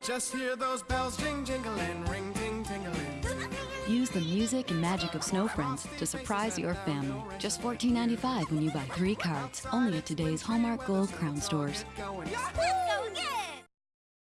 Just hear those bells jing jingling, ring ding, tingling. Use the music and magic of Snow Friends to surprise your family. Just $14.95 when you buy three cards. Only at today's Hallmark Gold Crown stores.